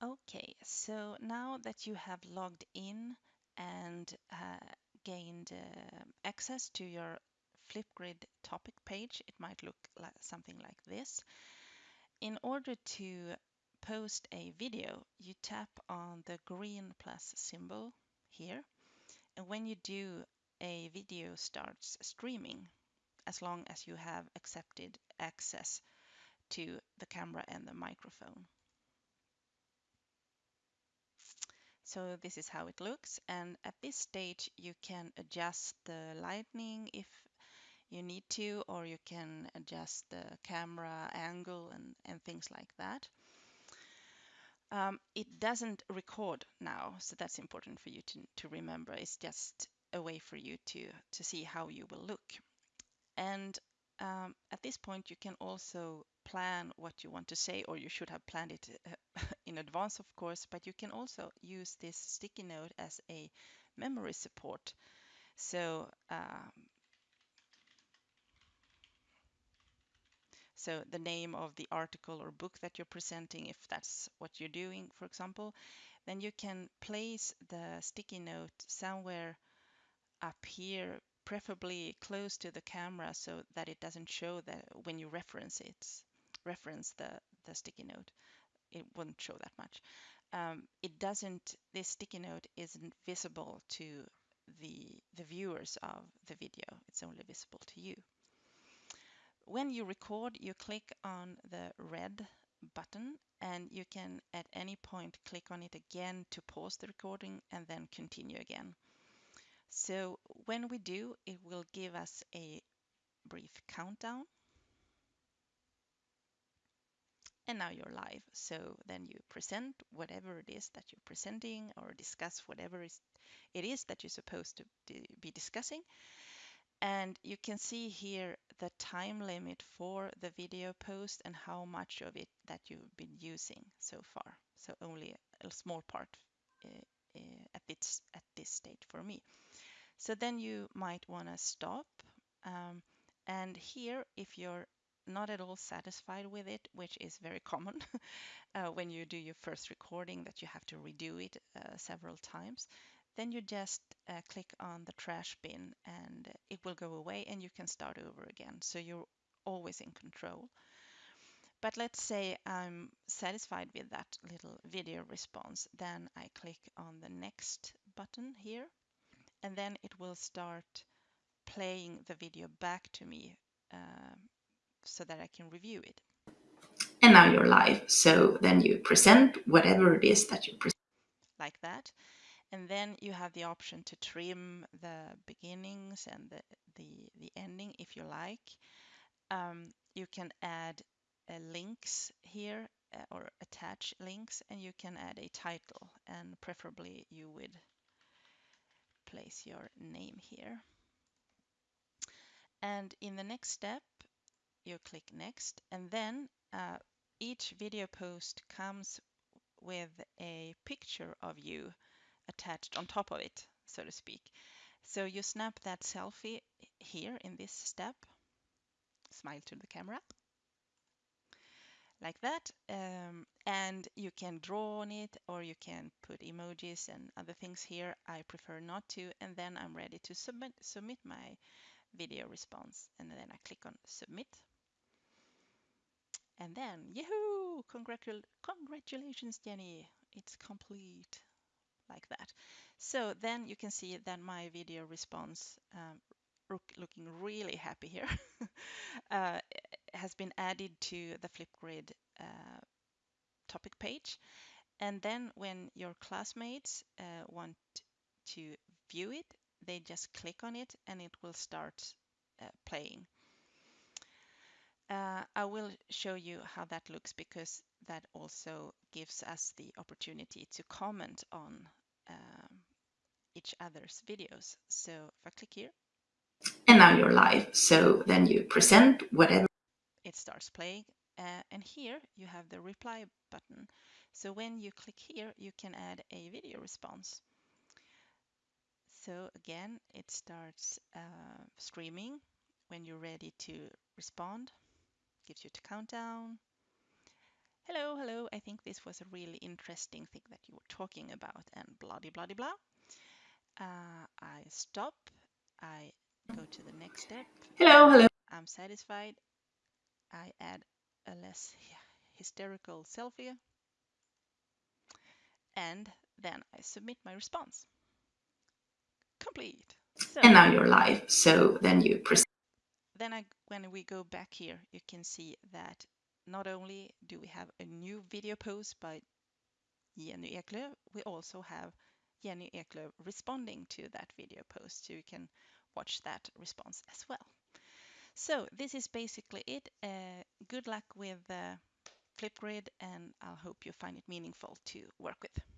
Okay, so now that you have logged in and uh, gained uh, access to your Flipgrid topic page, it might look like something like this. In order to post a video, you tap on the green plus symbol here. And when you do, a video starts streaming as long as you have accepted access to the camera and the microphone. So this is how it looks. And at this stage, you can adjust the lighting if you need to, or you can adjust the camera angle and, and things like that. Um, it doesn't record now, so that's important for you to, to remember. It's just a way for you to, to see how you will look. And um, at this point, you can also plan what you want to say, or you should have planned it uh, in advance, of course, but you can also use this sticky note as a memory support. So, um, so the name of the article or book that you're presenting, if that's what you're doing, for example, then you can place the sticky note somewhere up here preferably close to the camera so that it doesn't show that when you reference it, reference the, the sticky note, it wouldn't show that much. Um, it doesn't, this sticky note isn't visible to the, the viewers of the video. It's only visible to you. When you record, you click on the red button and you can at any point click on it again to pause the recording and then continue again. So when we do, it will give us a brief countdown. And now you're live. So then you present whatever it is that you're presenting or discuss whatever it is that you're supposed to be discussing. And you can see here the time limit for the video post and how much of it that you've been using so far. So only a small part uh, uh, at, this, at this stage for me. So then you might want to stop. Um, and here, if you're not at all satisfied with it, which is very common uh, when you do your first recording that you have to redo it uh, several times, then you just uh, click on the trash bin and it will go away and you can start over again. So you're always in control. But let's say I'm satisfied with that little video response, then I click on the next button here and then it will start playing the video back to me uh, so that I can review it. And now you're live. So then you present whatever it is that you present. Like that. And then you have the option to trim the beginnings and the, the, the ending if you like. Um, you can add uh, links here uh, or attach links and you can add a title and preferably you would place your name here. And in the next step, you click next and then uh, each video post comes with a picture of you attached on top of it, so to speak. So you snap that selfie here in this step, smile to the camera, like that. Um, and you can draw on it or you can put emojis and other things here. I prefer not to. And then I'm ready to submit, submit my video response. And then I click on submit. And then, yahoo! Congratul congratulations, Jenny. It's complete like that. So then you can see that my video response um, looking really happy here uh, has been added to the Flipgrid uh, topic page. And then when your classmates uh, want to view it, they just click on it and it will start uh, playing. Uh, I will show you how that looks because that also gives us the opportunity to comment on um, each other's videos. So if I click here. And now you're live. So then you present whatever. It starts playing. Uh, and here you have the reply button. So when you click here, you can add a video response. So again, it starts uh, streaming when you're ready to respond, gives you the countdown. hello, hello, I think this was a really interesting thing that you were talking about, and blah, blah, blah, blah. Uh, I stop, I go to the next step. Hello, hello. I'm satisfied. I add a less hysterical selfie. And then I submit my response. Complete. So, and now you're live. So then you present. Then I, when we go back here, you can see that not only do we have a new video post by Jenny Eklöf, we also have Jenny Eklöf responding to that video post. So you can watch that response as well. So this is basically it. Uh, good luck with uh, Flipgrid and I hope you find it meaningful to work with.